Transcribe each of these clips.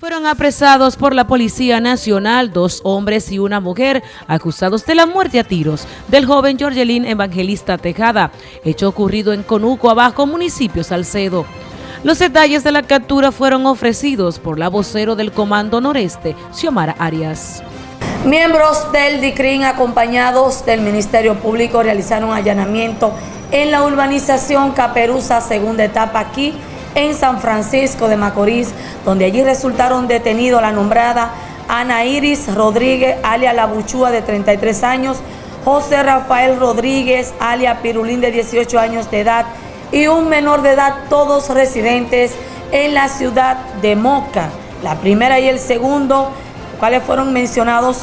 Fueron apresados por la Policía Nacional dos hombres y una mujer acusados de la muerte a tiros del joven Jorgelín Evangelista Tejada, hecho ocurrido en Conuco, Abajo, municipio Salcedo. Los detalles de la captura fueron ofrecidos por la vocero del Comando Noreste, Xiomara Arias. Miembros del DICRIN acompañados del Ministerio Público realizaron allanamiento en la urbanización Caperuza, segunda etapa aquí en San Francisco de Macorís, donde allí resultaron detenidos la nombrada Ana Iris Rodríguez, alia La Buchúa, de 33 años, José Rafael Rodríguez, alia Pirulín, de 18 años de edad, y un menor de edad, todos residentes en la ciudad de Moca. La primera y el segundo, cuales fueron mencionados,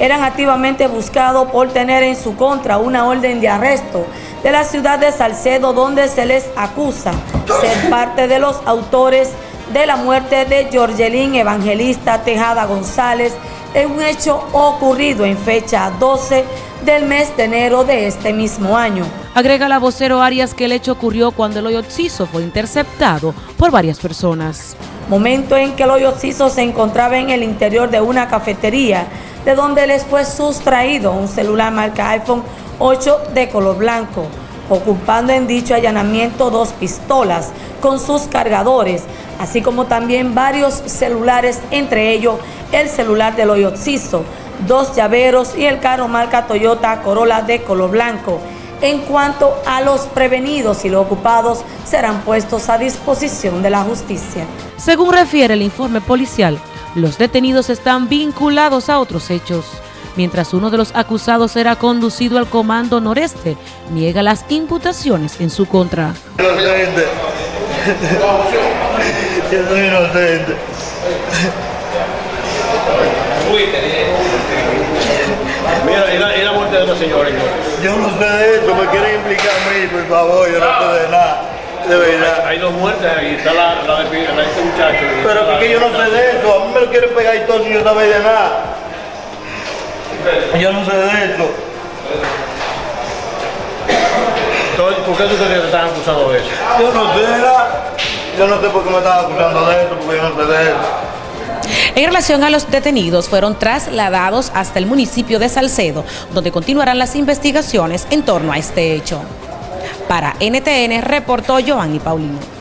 eran activamente buscados por tener en su contra una orden de arresto de la ciudad de Salcedo, donde se les acusa ser parte de los autores de la muerte de Georgelín Evangelista Tejada González en un hecho ocurrido en fecha 12 del mes de enero de este mismo año. Agrega la vocero Arias que el hecho ocurrió cuando el hoyo fue interceptado por varias personas. Momento en que el hoyo se encontraba en el interior de una cafetería, de donde les fue sustraído un celular marca iPhone 8 de color blanco ocupando en dicho allanamiento dos pistolas con sus cargadores, así como también varios celulares, entre ellos el celular del Oyoxizo, dos llaveros y el carro marca Toyota Corolla de color blanco. En cuanto a los prevenidos y los ocupados, serán puestos a disposición de la justicia. Según refiere el informe policial, los detenidos están vinculados a otros hechos mientras uno de los acusados era conducido al Comando Noreste, niega las imputaciones en su contra. Inocente. Yo soy inocente. Mira, ¿y la, y la muerte de los señores? Yo no sé de eso, me quieren implicar a mí, por favor, yo no sé de nada. De verdad. Hay dos muertes y está la, la, de, la de este muchacho. Pero que yo no sé de eso, a mí me lo quieren pegar y todo si yo no de nada. Yo no sé de eso. ¿Por qué tú crees que te están acusando de eso? Yo no sé, yo no sé por qué me están acusando de eso, porque yo no sé de eso. En relación a los detenidos, fueron trasladados hasta el municipio de Salcedo, donde continuarán las investigaciones en torno a este hecho. Para NTN reportó Giovanni Paulino.